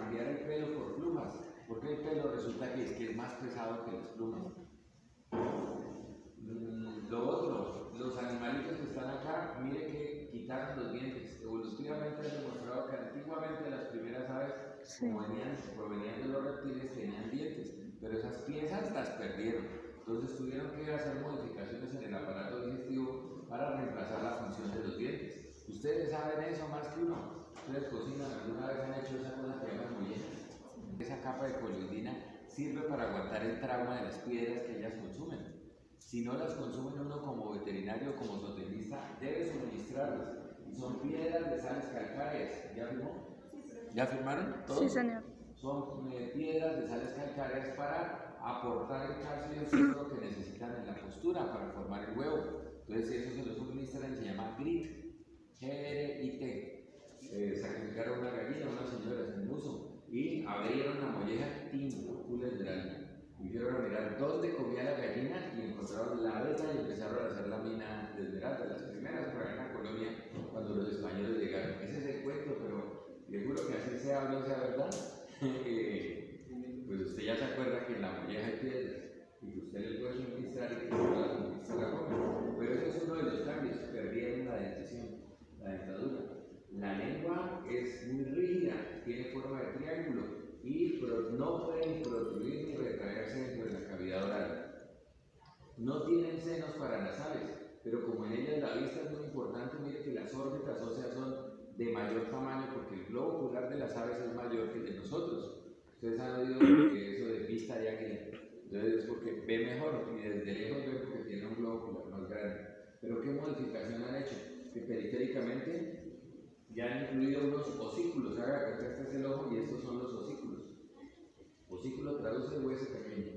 cambiar el pelo por plumas, porque el pelo resulta que es, que es más pesado que las plumas. Mm, lo otro, los animalitos que están acá, mire que quitaron los dientes. Evolutivamente han demostrado que antiguamente las primeras aves, sí. como venían, provenían de los reptiles, tenían dientes, pero esas piezas las perdieron. Entonces tuvieron que hacer modificaciones en el aparato digestivo para reemplazar la función de los dientes. Ustedes saben eso más que uno. Ustedes cocinan, alguna vez han hecho esa cosa que llaman mollejas. Esa capa de coloidina sirve para aguantar el trauma de las piedras que ellas consumen. Si no las consume uno como veterinario, como zootecnista, debe suministrarlas. Son piedras de sales calcáreas. ¿Ya firmó? ¿Ya firmaron? Sí, señor. Son eh, piedras de sales calcáreas para aportar el calcio y el fósforo que necesitan en la postura para formar el huevo. Entonces, Una gallina, una señora en uso y abrieron la molleja de y fueron a mirar dónde comía la gallina y encontraron la beta y empezaron a hacer la mina de esmeralda, las primeras por en la colonia cuando los españoles llegaron. Ese es el cuento, pero le juro que así sea o no sea verdad. Eh, pues usted ya se acuerda que en la molleja hay piedras y que usted le puede suministrar y que la conquista la come. Pero ese es uno de los cambios, perdieron la dentición, la dentadura. La lengua es muy rígida, tiene forma de triángulo y no pueden protruir ni retraerse dentro de la cavidad oral. No tienen senos para las aves, pero como en ellas la vista es muy importante, mire que las órbitas óseas son de mayor tamaño porque el globo ocular de las aves es mayor que el de nosotros. Ustedes han oído que eso de vista ya que entonces es porque ve mejor y desde lejos ve porque tiene un globo ocular más grande. Pero ¿qué modificación han hecho? Que periféricamente ya han incluido unos reproduce el hueso pequeño,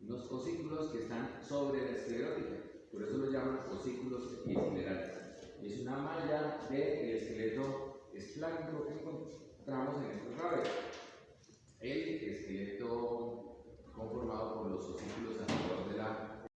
unos osículos que están sobre la esclerótica, por eso los llaman osículos esclerales. Es una malla del esqueleto esplánico que encontramos en estos raros. El esqueleto conformado por los osículos